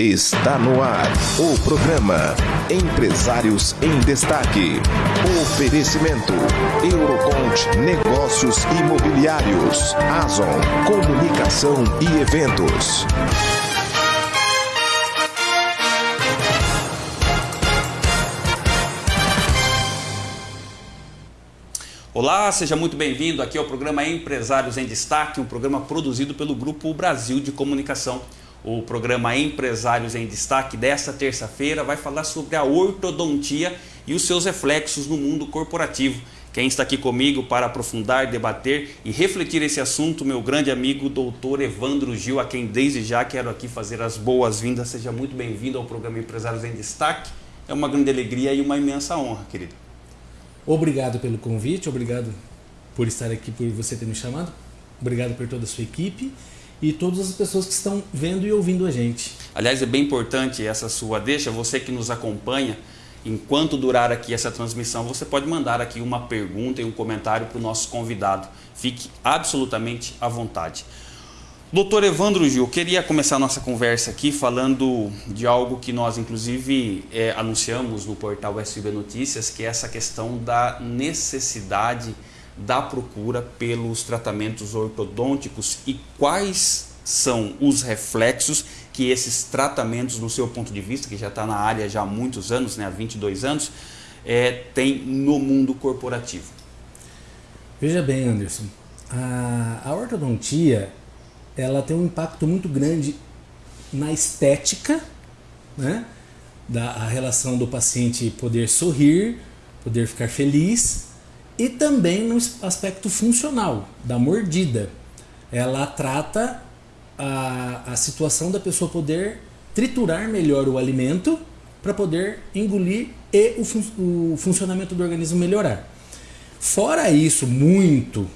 Está no ar o programa Empresários em Destaque. Oferecimento Eurocont Negócios Imobiliários, Azon Comunicação e Eventos. Olá, seja muito bem-vindo aqui ao programa Empresários em Destaque, um programa produzido pelo Grupo Brasil de Comunicação. O programa Empresários em Destaque desta terça-feira vai falar sobre a ortodontia e os seus reflexos no mundo corporativo. Quem está aqui comigo para aprofundar, debater e refletir esse assunto, meu grande amigo doutor Evandro Gil, a quem desde já quero aqui fazer as boas-vindas. Seja muito bem-vindo ao programa Empresários em Destaque. É uma grande alegria e uma imensa honra, querido. Obrigado pelo convite, obrigado por estar aqui, por você ter me chamado. Obrigado por toda a sua equipe e todas as pessoas que estão vendo e ouvindo a gente. Aliás, é bem importante essa sua deixa, você que nos acompanha, enquanto durar aqui essa transmissão, você pode mandar aqui uma pergunta e um comentário para o nosso convidado. Fique absolutamente à vontade. Doutor Evandro Gil, queria começar a nossa conversa aqui falando de algo que nós, inclusive, é, anunciamos no portal SB Notícias, que é essa questão da necessidade da procura pelos tratamentos ortodônticos e quais são os reflexos que esses tratamentos, no seu ponto de vista, que já está na área já há muitos anos, né, há 22 anos, é, tem no mundo corporativo? Veja bem, Anderson, a, a ortodontia ela tem um impacto muito grande na estética, né? da a relação do paciente poder sorrir, poder ficar feliz e também no aspecto funcional, da mordida. Ela trata a, a situação da pessoa poder triturar melhor o alimento para poder engolir e o, fun o funcionamento do organismo melhorar. Fora isso, muito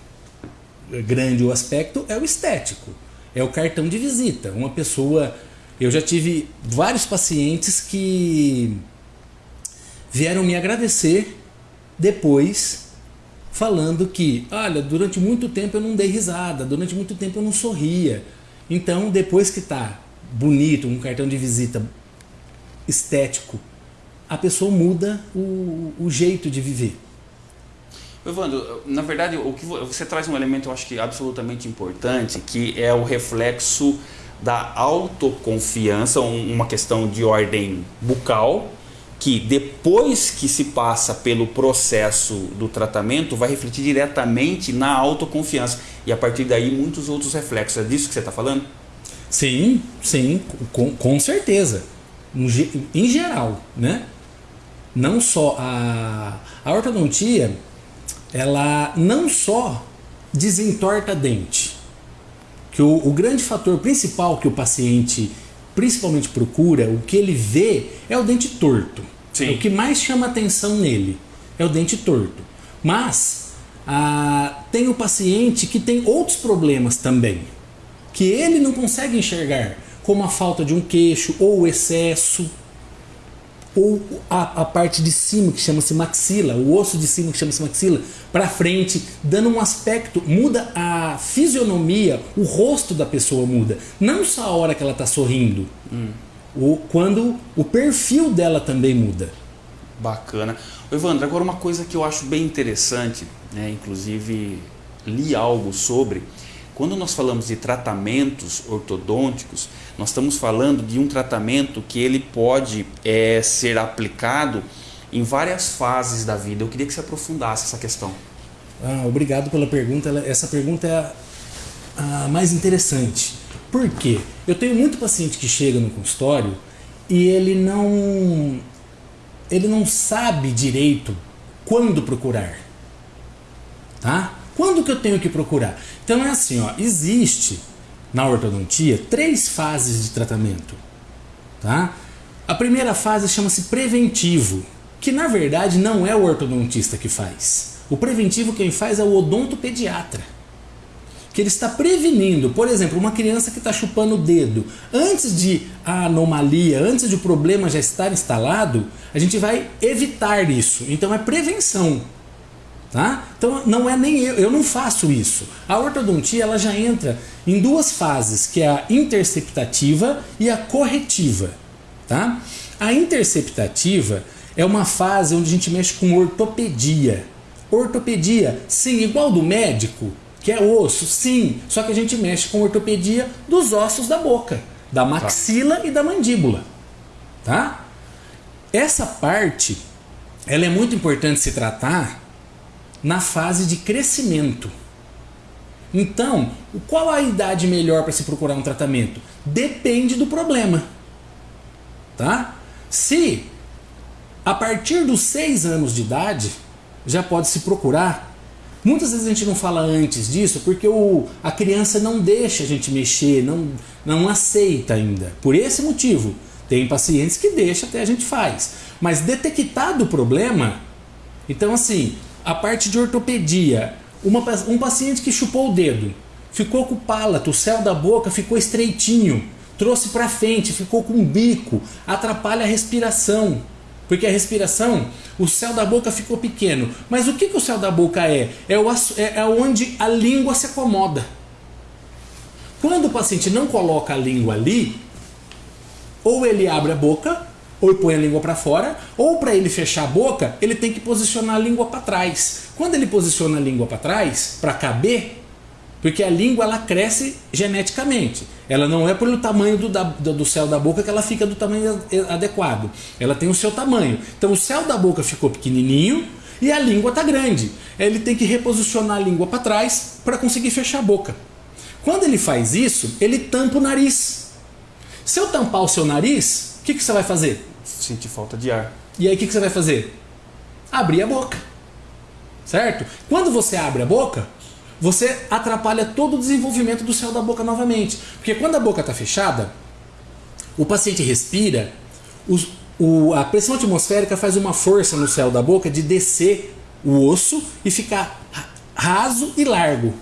grande o aspecto é o estético, é o cartão de visita. Uma pessoa, eu já tive vários pacientes que vieram me agradecer depois falando que, olha, durante muito tempo eu não dei risada, durante muito tempo eu não sorria. Então, depois que tá bonito, um cartão de visita estético, a pessoa muda o, o jeito de viver. Evandro, na verdade, o que você traz um elemento eu acho que absolutamente importante, que é o reflexo da autoconfiança, uma questão de ordem bucal, que depois que se passa pelo processo do tratamento vai refletir diretamente na autoconfiança e a partir daí muitos outros reflexos. É disso que você está falando? Sim, sim, com, com certeza. Em geral, né? Não só a, a ortodontia, ela não só desentorta dente, que o, o grande fator principal que o paciente principalmente procura, o que ele vê é o dente torto. Sim. O que mais chama atenção nele é o dente torto. Mas ah, tem o paciente que tem outros problemas também, que ele não consegue enxergar, como a falta de um queixo ou o excesso ou a, a parte de cima que chama-se maxila, o osso de cima que chama-se maxila, para frente, dando um aspecto, muda a fisionomia, o rosto da pessoa muda. Não só a hora que ela está sorrindo, hum. o, quando o perfil dela também muda. Bacana. Evandro, agora uma coisa que eu acho bem interessante, né, inclusive li algo sobre, quando nós falamos de tratamentos ortodônticos, nós estamos falando de um tratamento que ele pode é, ser aplicado em várias fases da vida. Eu queria que você aprofundasse essa questão. Ah, obrigado pela pergunta. Essa pergunta é a, a mais interessante. Por quê? Eu tenho muito paciente que chega no consultório e ele não ele não sabe direito quando procurar. Tá? Quando que eu tenho que procurar? Então é assim, ó, existe na ortodontia três fases de tratamento. Tá? A primeira fase chama-se preventivo, que na verdade não é o ortodontista que faz. O preventivo quem faz é o odontopediatra. Que ele está prevenindo, por exemplo, uma criança que está chupando o dedo. Antes de a anomalia, antes de o problema já estar instalado, a gente vai evitar isso. Então é prevenção. Tá? Então não é nem eu, eu não faço isso. A ortodontia ela já entra em duas fases, que é a interceptativa e a corretiva. Tá? A interceptativa é uma fase onde a gente mexe com ortopedia. Ortopedia, sim, igual do médico, que é osso, sim, só que a gente mexe com ortopedia dos ossos da boca, da maxila tá. e da mandíbula. Tá? Essa parte ela é muito importante se tratar na fase de crescimento. Então, qual a idade melhor para se procurar um tratamento? Depende do problema. Tá? Se a partir dos 6 anos de idade já pode se procurar. Muitas vezes a gente não fala antes disso porque o, a criança não deixa a gente mexer, não, não aceita ainda. Por esse motivo, tem pacientes que deixa até a gente faz. Mas detectado o problema, então assim, a parte de ortopedia, uma, um paciente que chupou o dedo, ficou com o palato, o céu da boca ficou estreitinho, trouxe para frente, ficou com um bico, atrapalha a respiração. Porque a respiração, o céu da boca ficou pequeno. Mas o que, que o céu da boca é? É, o, é, é onde a língua se acomoda. Quando o paciente não coloca a língua ali, ou ele abre a boca, ou põe a língua para fora, ou para ele fechar a boca, ele tem que posicionar a língua para trás. Quando ele posiciona a língua para trás, para caber, porque a língua ela cresce geneticamente. Ela não é pelo tamanho do, da, do céu da boca que ela fica do tamanho adequado. Ela tem o seu tamanho. Então o céu da boca ficou pequenininho e a língua está grande. Ele tem que reposicionar a língua para trás para conseguir fechar a boca. Quando ele faz isso, ele tampa o nariz. Se eu tampar o seu nariz, o que, que você vai fazer? Sentir falta de ar. E aí o que, que você vai fazer? Abrir a boca. Certo? Quando você abre a boca, você atrapalha todo o desenvolvimento do céu da boca novamente. Porque quando a boca está fechada, o paciente respira, os, o, a pressão atmosférica faz uma força no céu da boca de descer o osso e ficar raso e largo.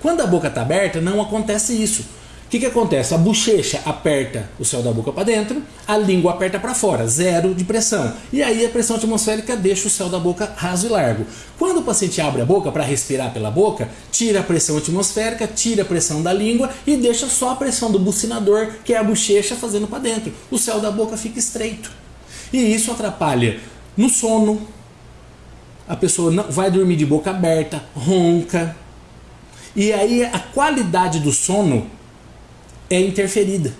Quando a boca está aberta, não acontece isso. O que, que acontece? A bochecha aperta o céu da boca para dentro, a língua aperta para fora, zero de pressão. E aí a pressão atmosférica deixa o céu da boca raso e largo. Quando o paciente abre a boca para respirar pela boca, tira a pressão atmosférica, tira a pressão da língua e deixa só a pressão do bucinador, que é a bochecha, fazendo para dentro. O céu da boca fica estreito. E isso atrapalha no sono. A pessoa não vai dormir de boca aberta, ronca. E aí a qualidade do sono é interferida.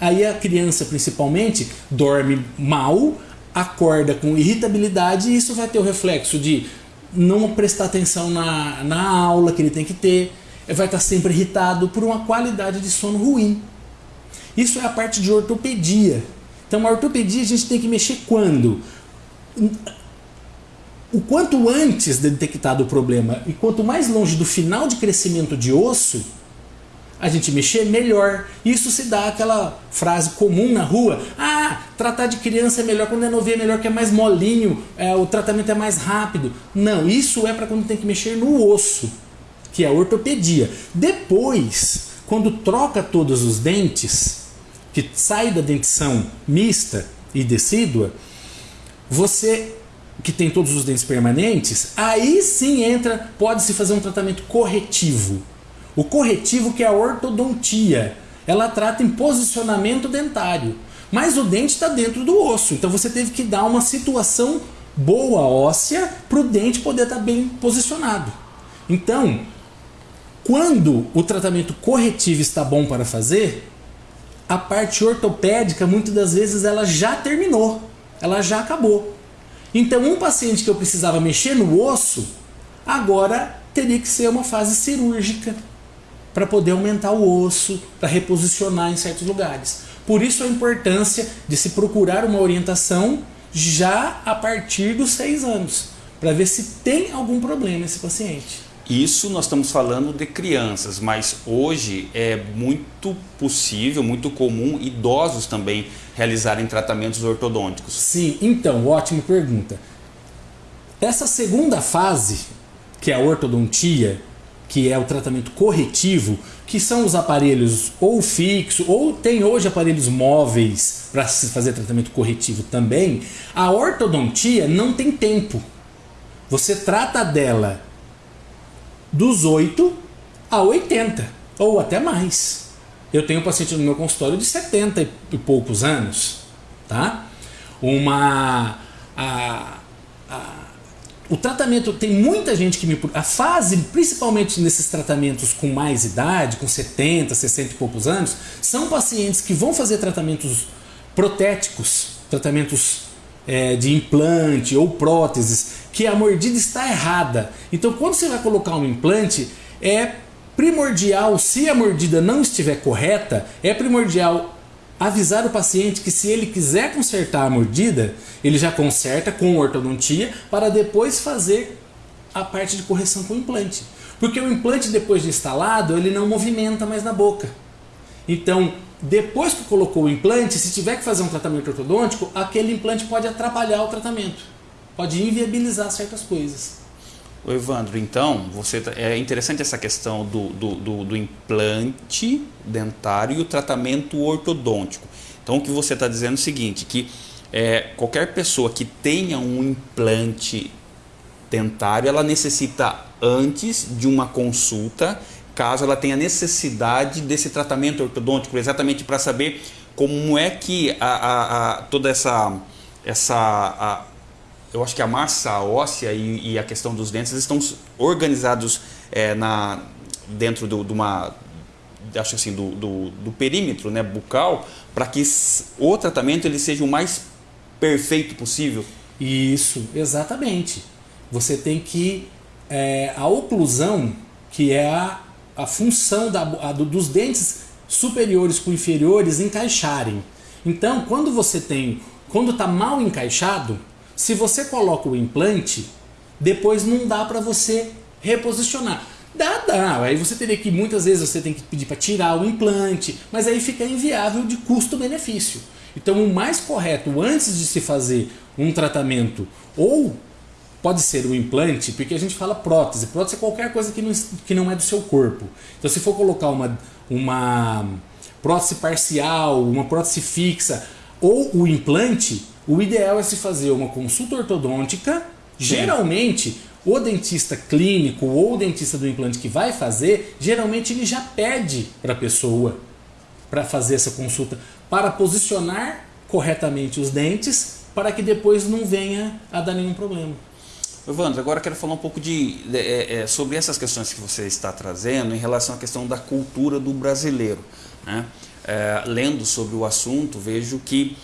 Aí a criança, principalmente, dorme mal, acorda com irritabilidade e isso vai ter o reflexo de não prestar atenção na, na aula que ele tem que ter, vai estar sempre irritado por uma qualidade de sono ruim. Isso é a parte de ortopedia. Então, a ortopedia a gente tem que mexer quando? O quanto antes de detectar o problema e quanto mais longe do final de crescimento de osso, a gente mexer melhor. Isso se dá aquela frase comum na rua: ah, tratar de criança é melhor quando é novinha, é melhor que é mais molinho, é, o tratamento é mais rápido. Não, isso é para quando tem que mexer no osso, que é a ortopedia. Depois, quando troca todos os dentes, que sai da dentição mista e decídua, você que tem todos os dentes permanentes, aí sim entra, pode-se fazer um tratamento corretivo. O corretivo que é a ortodontia, ela trata em posicionamento dentário. Mas o dente está dentro do osso, então você teve que dar uma situação boa óssea para o dente poder estar tá bem posicionado. Então, quando o tratamento corretivo está bom para fazer, a parte ortopédica muitas das vezes ela já terminou, ela já acabou. Então, um paciente que eu precisava mexer no osso, agora teria que ser uma fase cirúrgica para poder aumentar o osso, para reposicionar em certos lugares. Por isso a importância de se procurar uma orientação já a partir dos seis anos, para ver se tem algum problema esse paciente. Isso nós estamos falando de crianças, mas hoje é muito possível, muito comum idosos também realizarem tratamentos ortodônticos. Sim, então, ótima pergunta. Essa segunda fase, que é a ortodontia, que é o tratamento corretivo, que são os aparelhos ou fixo, ou tem hoje aparelhos móveis para se fazer tratamento corretivo também, a ortodontia não tem tempo. Você trata dela dos 8 a 80, ou até mais. Eu tenho um paciente no meu consultório de 70 e poucos anos, tá? Uma a, o tratamento tem muita gente que me a fase, principalmente nesses tratamentos com mais idade, com 70, 60 e poucos anos, são pacientes que vão fazer tratamentos protéticos, tratamentos é, de implante ou próteses, que a mordida está errada. Então, quando você vai colocar um implante, é primordial, se a mordida não estiver correta, é primordial avisar o paciente que se ele quiser consertar a mordida, ele já conserta com ortodontia para depois fazer a parte de correção com o implante. Porque o implante depois de instalado, ele não movimenta mais na boca. Então, depois que colocou o implante, se tiver que fazer um tratamento ortodôntico, aquele implante pode atrapalhar o tratamento. Pode inviabilizar certas coisas. O Evandro, então, você tá, é interessante essa questão do, do, do, do implante dentário e o tratamento ortodôntico. Então, o que você está dizendo é o seguinte, que é, qualquer pessoa que tenha um implante dentário, ela necessita antes de uma consulta, caso ela tenha necessidade desse tratamento ortodôntico, exatamente para saber como é que a, a, a toda essa, essa a, eu acho que a massa óssea e, e a questão dos dentes estão organizados é, na, dentro de uma acho assim do, do, do perímetro né, bucal para que o tratamento ele seja o mais perfeito possível. Isso exatamente. Você tem que é, a oclusão que é a, a função da, a, dos dentes superiores com inferiores encaixarem. Então quando você tem quando está mal encaixado se você coloca o implante, depois não dá para você reposicionar. Dá, dá. Aí você teria que, muitas vezes, você tem que pedir para tirar o implante, mas aí fica inviável de custo-benefício. Então, o mais correto, antes de se fazer um tratamento, ou pode ser o implante, porque a gente fala prótese. Prótese é qualquer coisa que não, que não é do seu corpo. Então, se for colocar uma, uma prótese parcial, uma prótese fixa, ou o implante, o ideal é se fazer uma consulta ortodôntica. Geralmente, o dentista clínico ou o dentista do implante que vai fazer, geralmente ele já pede para a pessoa para fazer essa consulta, para posicionar corretamente os dentes, para que depois não venha a dar nenhum problema. Evandro, agora quero falar um pouco de, é, é, sobre essas questões que você está trazendo em relação à questão da cultura do brasileiro. Né? É, lendo sobre o assunto, vejo que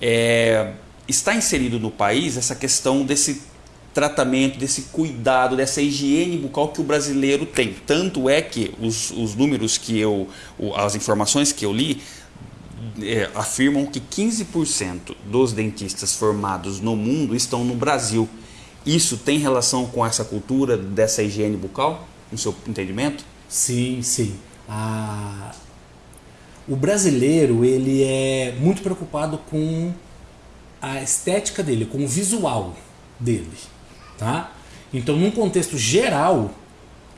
é, está inserido no país essa questão desse tratamento, desse cuidado, dessa higiene bucal que o brasileiro tem. Tanto é que os, os números que eu, as informações que eu li, é, afirmam que 15% dos dentistas formados no mundo estão no Brasil. Isso tem relação com essa cultura dessa higiene bucal, no seu entendimento? Sim, sim. A... O brasileiro ele é muito preocupado com a estética dele, com o visual dele, tá? Então, num contexto geral,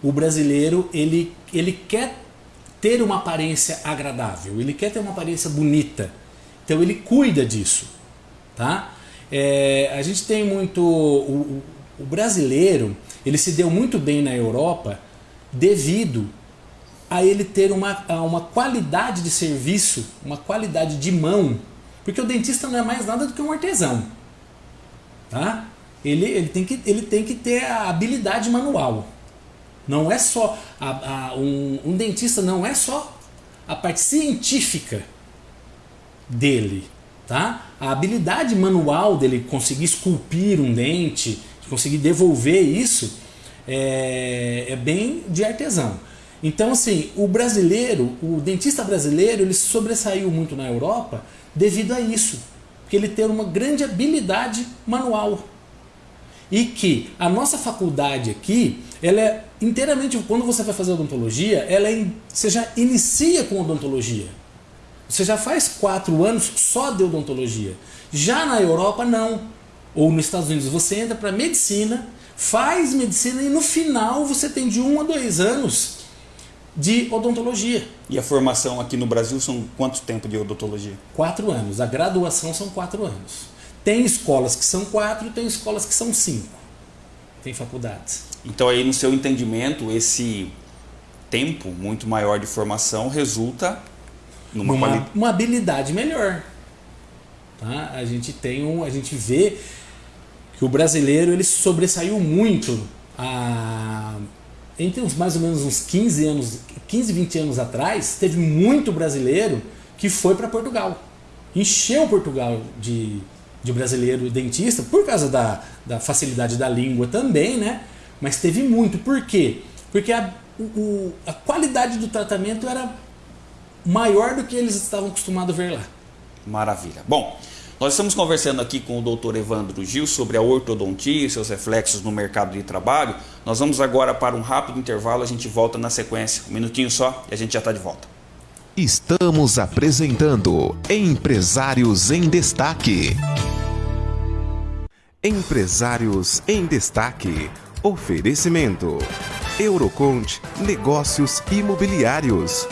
o brasileiro ele, ele quer ter uma aparência agradável, ele quer ter uma aparência bonita. Então, ele cuida disso, tá? É, a gente tem muito o, o brasileiro, ele se deu muito bem na Europa devido a ele ter uma, uma qualidade de serviço, uma qualidade de mão porque o dentista não é mais nada do que um artesão. Tá? Ele, ele, tem, que, ele tem que ter a habilidade manual. Não é só. A, a, um, um dentista não é só a parte científica dele. Tá? A habilidade manual dele conseguir esculpir um dente, conseguir devolver isso, é, é bem de artesão. Então, assim, o brasileiro, o dentista brasileiro, ele sobressaiu muito na Europa devido a isso, porque ele tem uma grande habilidade manual. E que a nossa faculdade aqui, ela é inteiramente, quando você vai fazer odontologia, ela é, você já inicia com odontologia. Você já faz quatro anos só de odontologia. Já na Europa, não. Ou nos Estados Unidos, você entra para medicina, faz medicina e no final você tem de um a dois anos de odontologia. E a formação aqui no Brasil são quanto tempo de odontologia? Quatro anos. A graduação são quatro anos. Tem escolas que são quatro, tem escolas que são cinco. tem faculdades. Então aí no seu entendimento, esse tempo muito maior de formação resulta numa uma, quali- uma habilidade melhor. Tá? A gente tem um, a gente vê que o brasileiro ele sobressaiu muito a, entre uns mais ou menos uns 15 anos, 15, 20 anos atrás, teve muito brasileiro que foi para Portugal. Encheu Portugal de, de brasileiro dentista por causa da, da facilidade da língua também, né? Mas teve muito. Por quê? Porque a, o- a qualidade do tratamento era maior do que eles estavam acostumados a ver lá. Maravilha. Bom, nós estamos conversando aqui com o Dr. Evandro Gil sobre a ortodontia e seus reflexos no mercado de trabalho. Nós vamos agora para um rápido intervalo, a gente volta na sequência. Um minutinho só e a gente já está de volta. Estamos apresentando Empresários em Destaque. Empresários em Destaque. Oferecimento: Eurocont Negócios Imobiliários.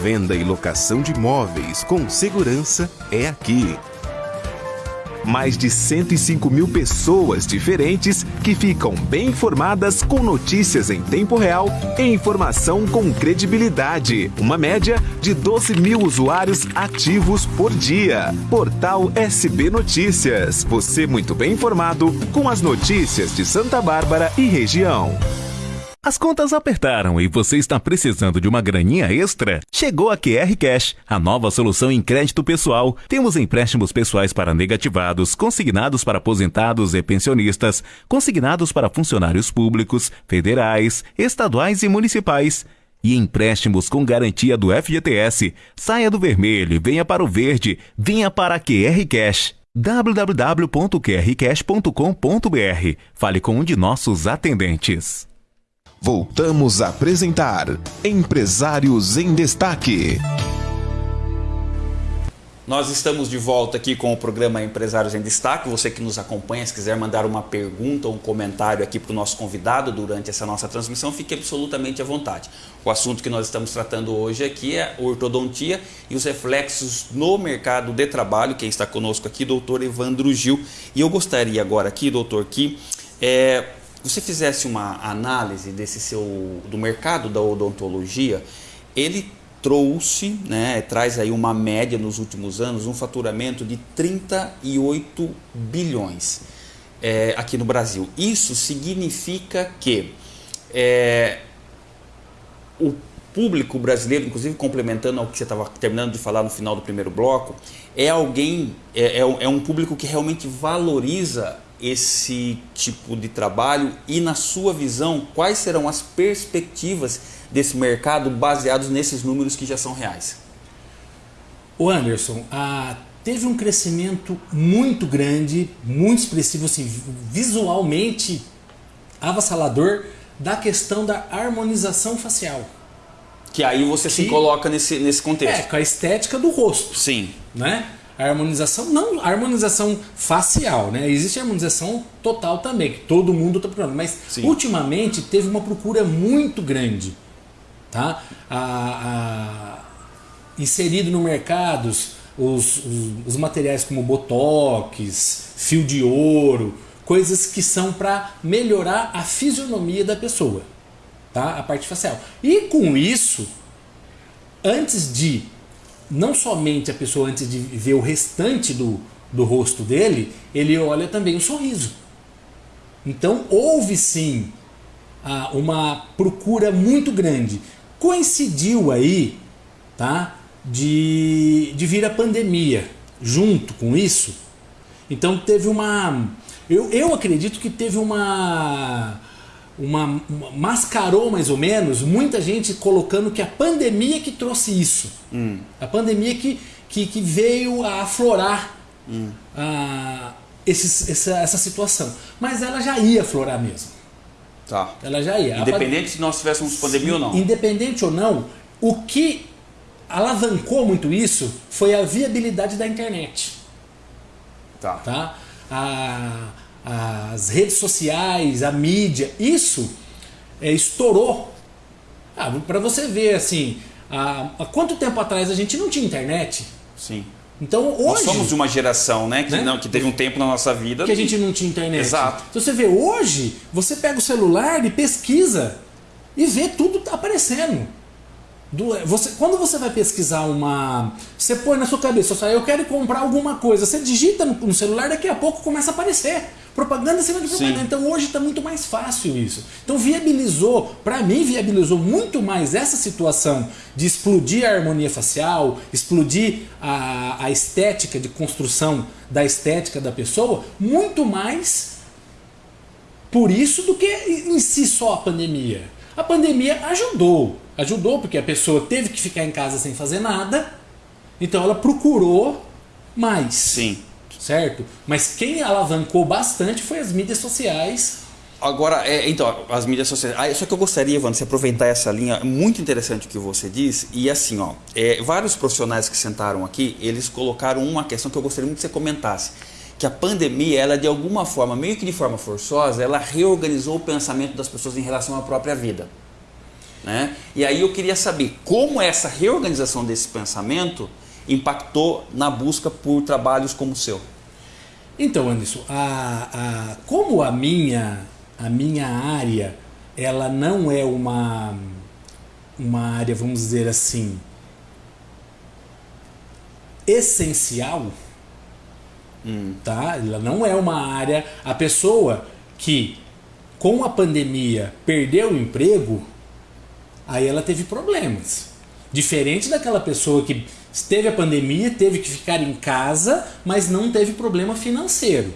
Venda e locação de imóveis com segurança é aqui. Mais de 105 mil pessoas diferentes que ficam bem informadas com notícias em tempo real e informação com credibilidade. Uma média de 12 mil usuários ativos por dia. Portal SB Notícias. Você muito bem informado com as notícias de Santa Bárbara e região. As contas apertaram e você está precisando de uma graninha extra? Chegou a QR Cash, a nova solução em crédito pessoal. Temos empréstimos pessoais para negativados, consignados para aposentados e pensionistas, consignados para funcionários públicos, federais, estaduais e municipais. E empréstimos com garantia do FGTS. Saia do vermelho e venha para o verde. Venha para a QR Cash www.qrcash.com.br. Fale com um de nossos atendentes. Voltamos a apresentar Empresários em Destaque. Nós estamos de volta aqui com o programa Empresários em Destaque. Você que nos acompanha, se quiser mandar uma pergunta ou um comentário aqui para o nosso convidado durante essa nossa transmissão, fique absolutamente à vontade. O assunto que nós estamos tratando hoje aqui é ortodontia e os reflexos no mercado de trabalho. Quem está conosco aqui, doutor Evandro Gil. E eu gostaria agora aqui, doutor, que é, você fizesse uma análise desse seu do mercado da odontologia. Ele trouxe, né, traz aí uma média nos últimos anos, um faturamento de 38 bilhões é, aqui no Brasil. Isso significa que é, o público brasileiro, inclusive complementando ao que você estava terminando de falar no final do primeiro bloco, é alguém, é, é, um- é um público que realmente valoriza esse tipo de trabalho e, na sua visão, quais serão as perspectivas desse mercado baseados nesses números que já são reais? O Anderson, ah, teve um crescimento muito grande, muito expressivo, assim, visualmente avassalador da questão da harmonização facial. Que aí você se Que- coloca nesse, nesse É, contexto. com a estética do rosto, Sim, né? A harmonização, não a harmonização facial, né? Existe a harmonização total também, que todo mundo está procurando. Mas Sim. ultimamente teve uma procura muito grande, tá? A, a- inserido no mercado os, os, os materiais como botox, fio de ouro, coisas que são para melhorar a fisionomia da pessoa, tá? A parte facial. E com isso, antes de não somente a pessoa antes de ver o restante do, do rosto dele, ele olha também o sorriso. Então houve sim ah, uma procura muito grande. Coincidiu aí, tá? De, de vir a pandemia junto com isso. Então teve uma. Eu, eu acredito que teve uma, uma, uma- mascarou mais ou menos muita gente colocando que a pandemia que trouxe isso. A pandemia que, que, que veio a aflorar ah, esses- essa, essa situação. Mas ela já ia aflorar mesmo. tá. Ela já ia. A Independente se nós tivéssemos pandemia ou não. Independente ou não, o que alavancou muito isso foi a viabilidade da internet. Tá. Tá? A- as redes sociais, a mídia, isso é, estourou. Ah, para você ver assim, há, há quanto tempo atrás a gente não tinha internet? Sim. Então hoje. Nós somos de uma geração, né? Que, Né? Não, que teve um tempo na nossa vida. que a gente não tinha internet. Exato. Então você vê, hoje, você pega o celular e pesquisa e vê tudo tá aparecendo. Do- você, quando você vai pesquisar uma. Você põe na sua cabeça, eu quero comprar alguma coisa. Você digita no, no celular, daqui a pouco começa a aparecer. Propaganda em cima de propaganda. Sim. Então hoje está muito mais fácil isso. Então viabilizou, para mim, viabilizou muito mais essa situação de explodir a harmonia facial, explodir a, a estética de construção da estética da pessoa, muito mais por isso do que em si só a pandemia. A pandemia ajudou, ajudou porque a pessoa teve que ficar em casa sem fazer nada, então ela procurou mais. Sim. Certo? Mas quem alavancou bastante foi as mídias sociais. Agora, é, então, as mídias sociais. Ah, só que eu gostaria, Evandro, você aproveitar essa linha, muito interessante o que você disse. E assim, ó, é, vários profissionais que sentaram aqui, eles colocaram uma questão que eu gostaria muito que você comentasse. Que a pandemia, ela de alguma forma, meio que de forma forçosa, ela reorganizou o pensamento das pessoas em relação à própria vida. Né? E aí eu queria saber como essa reorganização desse pensamento impactou na busca por trabalhos como o seu. Então, Anderson, a, a, como a minha, a minha área ela não é uma, uma área, vamos dizer assim, essencial, tá? Ela não é uma área. A pessoa que com a pandemia perdeu o emprego, aí ela teve problemas. Diferente daquela pessoa que teve a pandemia, teve que ficar em casa, mas não teve problema financeiro.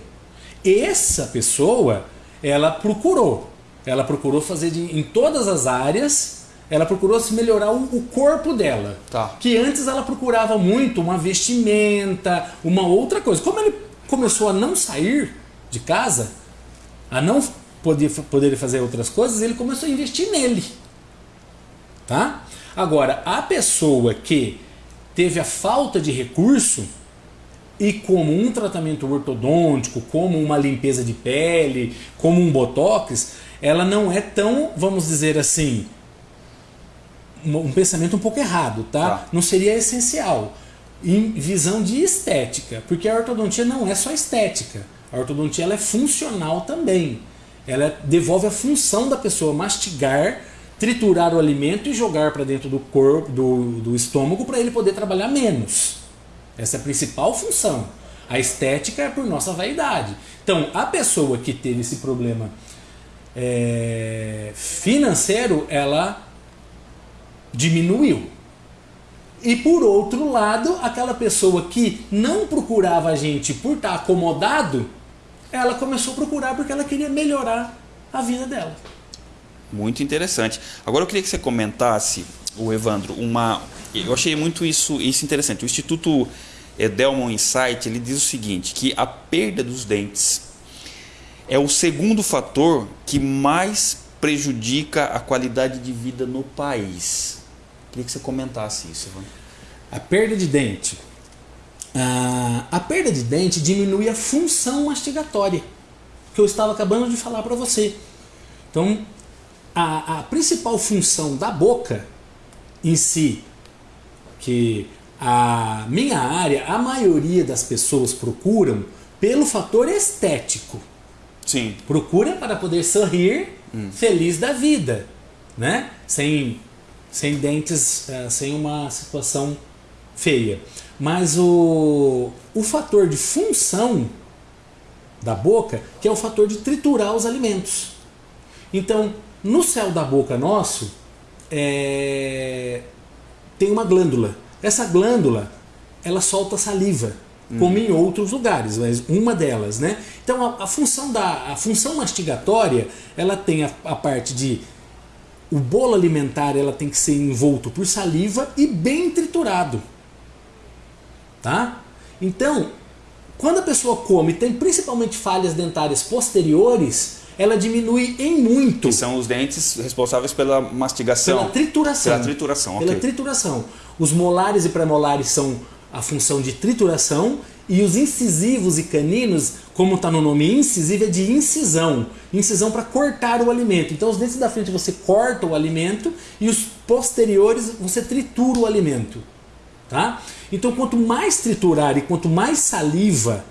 Essa pessoa, ela procurou. Ela procurou fazer de, em todas as áreas, ela procurou se melhorar o, o corpo dela. Tá. Que antes ela procurava muito uma vestimenta, uma outra coisa. Como ele começou a não sair de casa, a não poder, poder fazer outras coisas, ele começou a investir nele. Tá? Agora, a pessoa que teve a falta de recurso e como um tratamento ortodôntico, como uma limpeza de pele, como um botox, ela não é tão, vamos dizer assim, um um pensamento um pouco errado, tá? Tá. Não seria essencial. Em visão de estética, porque a ortodontia não é só estética. A ortodontia ela é funcional também. Ela devolve a função da pessoa mastigar, triturar o alimento e jogar para dentro do corpo, do, do estômago para ele poder trabalhar menos. Essa é a principal função. A estética é por nossa vaidade. Então, a pessoa que teve esse problema é, financeiro, ela diminuiu. E por outro lado, aquela pessoa que não procurava a gente por estar acomodado, ela começou a procurar porque ela queria melhorar a vida dela. Muito interessante. Agora eu queria que você comentasse, o Evandro, uma. Eu achei muito isso, isso interessante. O Instituto Delmon Insight ele diz o seguinte: que a perda dos dentes é o segundo fator que mais prejudica a qualidade de vida no país. Queria que você comentasse isso, Evandro. A perda de dente. Ah, a perda de dente diminui a função mastigatória, que eu estava acabando de falar para você. Então, a, a principal função da boca em si, que a minha área, a maioria das pessoas procuram pelo fator estético. Sim. Procura para poder sorrir feliz da vida, né? Sem, sem dentes, eh, sem uma situação feia. Mas o, o fator de função da boca, que é o fator de triturar os alimentos. Então, no céu da boca nosso, é, tem uma glândula. Essa glândula, ela solta saliva, como em outros lugares, mas uma delas, né? Então, a, a função da a função mastigatória, ela tem a, a parte de o bolo alimentar, ela tem que ser envolto por saliva e bem triturado, tá? Então, quando a pessoa come, tem principalmente falhas dentárias posteriores, ela diminui em muito Que são os dentes responsáveis pela mastigação. pela trituração. Pela trituração, Pela trituração. Os molares e premolares são a função de trituração e os incisivos e caninos, como está no nome incisivo, é de incisão. Incisão para cortar o alimento. Então os dentes da frente você corta o alimento e os posteriores você tritura o alimento. Tá? Então, quanto mais triturar e quanto mais saliva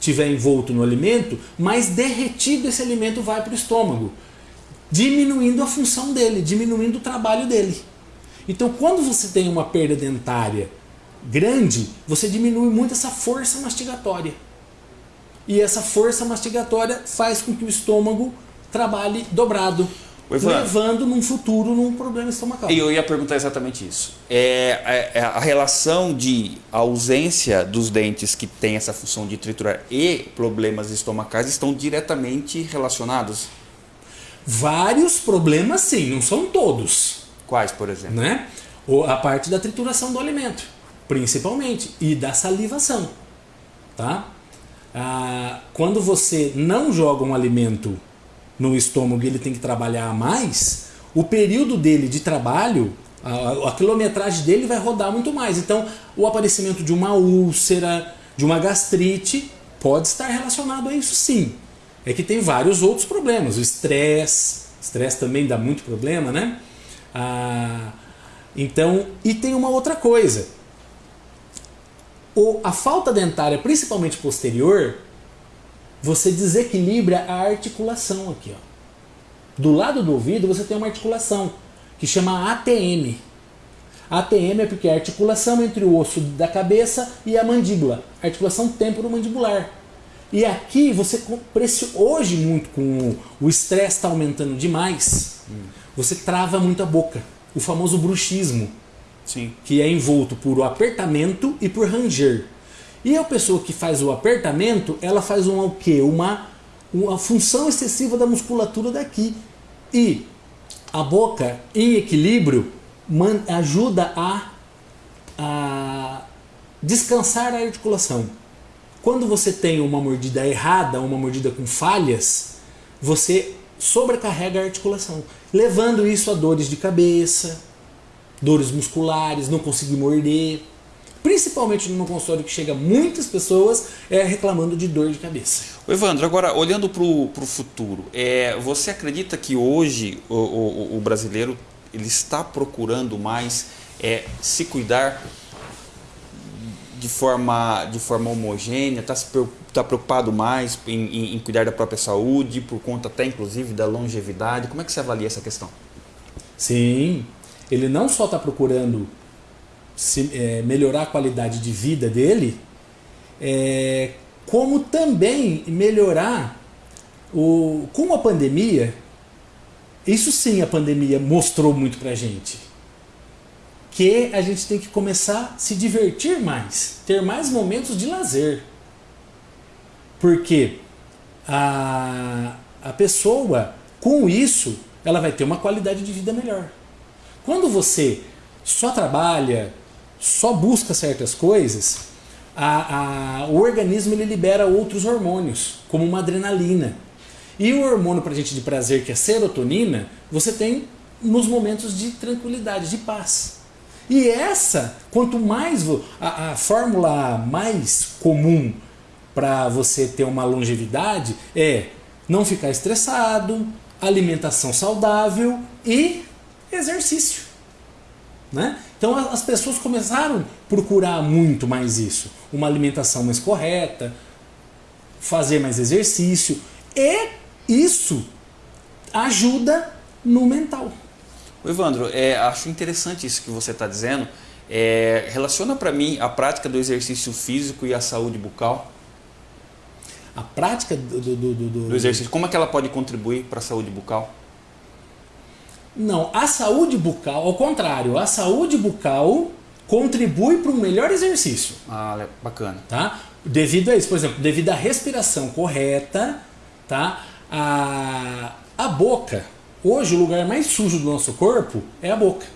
tiver envolto no alimento, mais derretido esse alimento vai para o estômago, diminuindo a função dele, diminuindo o trabalho dele. Então, quando você tem uma perda dentária grande, você diminui muito essa força mastigatória. E essa força mastigatória faz com que o estômago trabalhe dobrado, levando num futuro num problema estomacal. E eu ia perguntar exatamente isso. É, é, é, a relação de ausência dos dentes que tem essa função de triturar e problemas estomacais estão diretamente relacionados? Vários problemas sim, não são todos. Quais, por exemplo? Né? A parte da trituração do alimento, principalmente, e da salivação. Tá? Ah, quando você não joga um alimento no estômago e ele tem que trabalhar mais, o período dele de trabalho, a, a, quilometragem dele vai rodar muito mais. Então, o aparecimento de uma úlcera, de uma gastrite, pode estar relacionado a isso sim. É que tem vários outros problemas. O estresse, estresse também dá muito problema, né? Ah, então, e tem uma outra coisa. O, a falta dentária, principalmente posterior, você desequilibra a articulação aqui. Ó. Do lado do ouvido você tem uma articulação que chama ATM. ATM é porque é a articulação entre o osso da cabeça e a mandíbula, articulação temporomandibular. E aqui você hoje muito com o estresse está aumentando demais, hum. você trava muito a boca, o famoso bruxismo, Sim. que é envolto por apertamento e por ranger. E a pessoa que faz o apertamento, ela faz um, o quê? Uma, uma função excessiva da musculatura daqui. E a boca em equilíbrio man, ajuda a, a descansar a articulação. Quando você tem uma mordida errada, uma mordida com falhas, você sobrecarrega a articulação, levando isso a dores de cabeça, dores musculares, não conseguir morder principalmente no meu consultório que chega muitas pessoas é, reclamando de dor de cabeça. Evandro, agora olhando para o futuro, é, você acredita que hoje o, o, o, brasileiro ele está procurando mais é, se cuidar de forma, de forma homogênea, está tá preocupado mais em, em, em cuidar da própria saúde, por conta até inclusive da longevidade? Como é que você avalia essa questão? Sim, ele não só está procurando se, é, melhorar a qualidade de vida dele, é, como também melhorar o, com a pandemia. Isso sim a pandemia mostrou muito pra gente. Que a gente tem que começar a se divertir mais, ter mais momentos de lazer. Porque a, a pessoa, com isso, ela vai ter uma qualidade de vida melhor. Quando você só trabalha, só busca certas coisas, a, a, o organismo ele libera outros hormônios, como uma adrenalina. E o hormônio para gente de prazer, que é serotonina, você tem nos momentos de tranquilidade, de paz. E essa, quanto mais a, a fórmula mais comum para você ter uma longevidade é não ficar estressado, alimentação saudável e exercício. Né? Então as pessoas começaram a procurar muito mais isso. Uma alimentação mais correta, fazer mais exercício. E isso ajuda no mental. O Evandro, é, acho interessante isso que você está dizendo. É, relaciona para mim a prática do exercício físico e a saúde bucal. A prática do, do, do, do, do exercício, como é que ela pode contribuir para a saúde bucal? Não, a saúde bucal, ao contrário, a saúde bucal contribui para um melhor exercício. Ah, bacana. Tá? Devido a isso, por exemplo, devido à respiração correta, tá? A, a boca, hoje o lugar mais sujo do nosso corpo é a boca.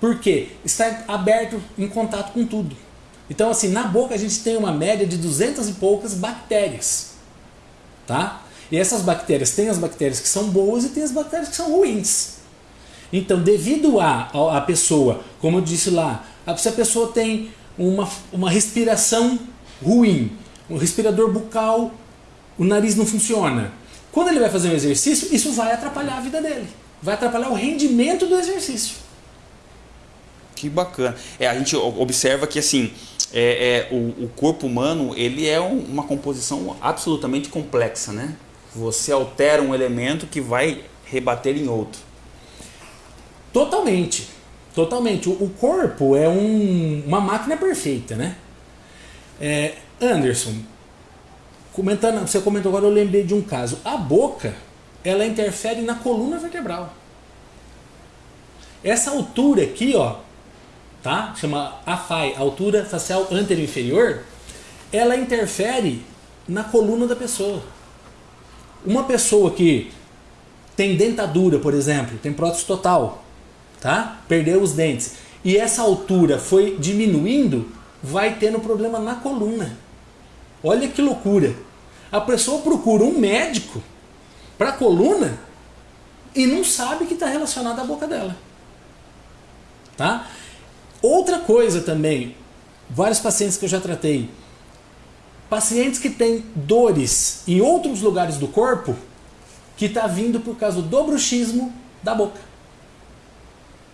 Por quê? Está aberto em contato com tudo. Então, assim, na boca a gente tem uma média de 200 e poucas bactérias. Tá? E essas bactérias, tem as bactérias que são boas e tem as bactérias que são ruins. Então, devido a, a, pessoa, como eu disse lá, se a pessoa tem uma, uma respiração ruim, um respirador bucal, o nariz não funciona. Quando ele vai fazer um exercício, isso vai atrapalhar a vida dele. Vai atrapalhar o rendimento do exercício. Que bacana. É, a gente observa que assim, é, é o, o, corpo humano ele é um, uma composição absolutamente complexa, né? Você altera um elemento que vai rebater em outro. Totalmente. Totalmente. O, o corpo é um, uma máquina perfeita, né? É, Anderson, comentando, você comentou agora, eu lembrei de um caso. A boca, ela interfere na coluna vertebral. Essa altura aqui, ó, tá? Chama AFAI, altura facial anterior inferior, ela interfere na coluna da pessoa. Uma pessoa que tem dentadura, por exemplo, tem prótese total, tá? Perdeu os dentes e essa altura foi diminuindo, vai tendo problema na coluna. Olha que loucura. A pessoa procura um médico para coluna e não sabe que está relacionado à boca dela. Tá? Outra coisa também, vários pacientes que eu já tratei, pacientes que têm dores em outros lugares do corpo, que está vindo por causa do bruxismo da boca.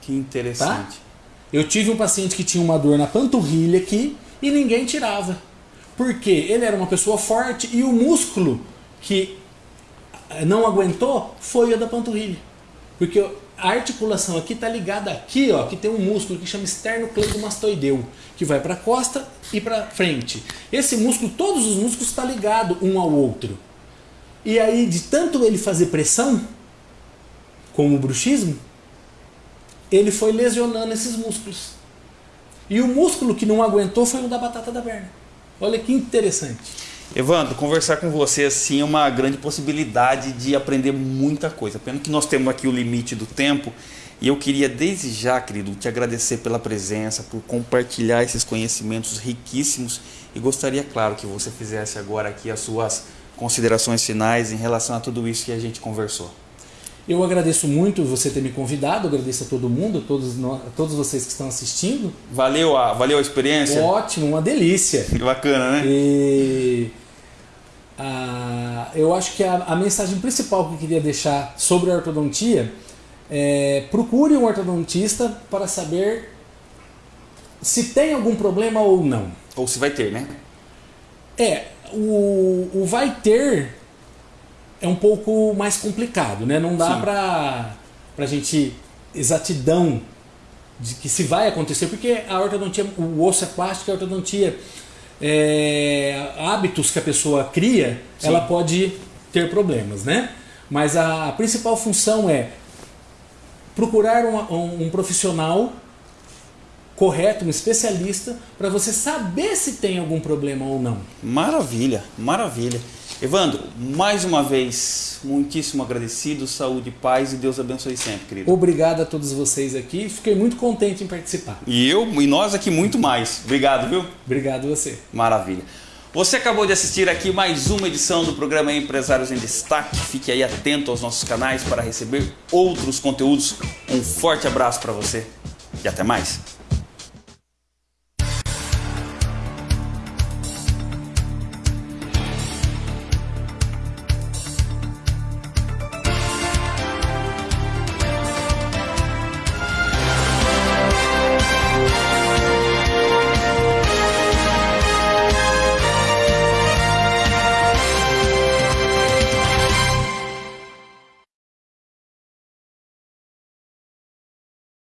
Que interessante. Tá? Eu tive um paciente que tinha uma dor na panturrilha aqui e ninguém tirava. Porque ele era uma pessoa forte e o músculo que não aguentou foi o da panturrilha. Porque a articulação aqui está ligada aqui, ó, que tem um músculo que chama esternocleidomastoideu, que vai para a costa e para frente. Esse músculo, todos os músculos estão tá ligados um ao outro. E aí, de tanto ele fazer pressão, com o bruxismo, ele foi lesionando esses músculos. E o músculo que não aguentou foi o da batata da perna. Olha que interessante. Evandro, conversar com você assim é uma grande possibilidade de aprender muita coisa. Pena que nós temos aqui o limite do tempo e eu queria desde já, querido, te agradecer pela presença, por compartilhar esses conhecimentos riquíssimos e gostaria, claro, que você fizesse agora aqui as suas considerações finais em relação a tudo isso que a gente conversou. Eu agradeço muito você ter me convidado, agradeço a todo mundo, a todos, a todos vocês que estão assistindo. Valeu a, valeu a experiência? Ótimo, uma delícia. Que bacana, né? E eu acho que a, a, mensagem principal que eu queria deixar sobre a ortodontia é procure um ortodontista para saber se tem algum problema ou não. Ou se vai ter, né? É, o, o vai ter é um pouco mais complicado, né? Não dá para a gente exatidão de que se vai acontecer, porque a ortodontia, o osso é plástico, a ortodontia, é, hábitos que a pessoa cria, Sim. ela pode ter problemas, né? Mas a, a principal função é procurar um, um, um profissional correto, um especialista, para você saber se tem algum problema ou não. Maravilha, maravilha. Evandro, mais uma vez, muitíssimo agradecido, saúde, paz e Deus abençoe sempre, querido. Obrigado a todos vocês aqui, fiquei muito contente em participar. E eu, e nós aqui muito mais. Obrigado, viu? Obrigado você. Maravilha. Você acabou de assistir aqui mais uma edição do programa Empresários em Destaque. Fique aí atento aos nossos canais para receber outros conteúdos. Um forte abraço para você e até mais.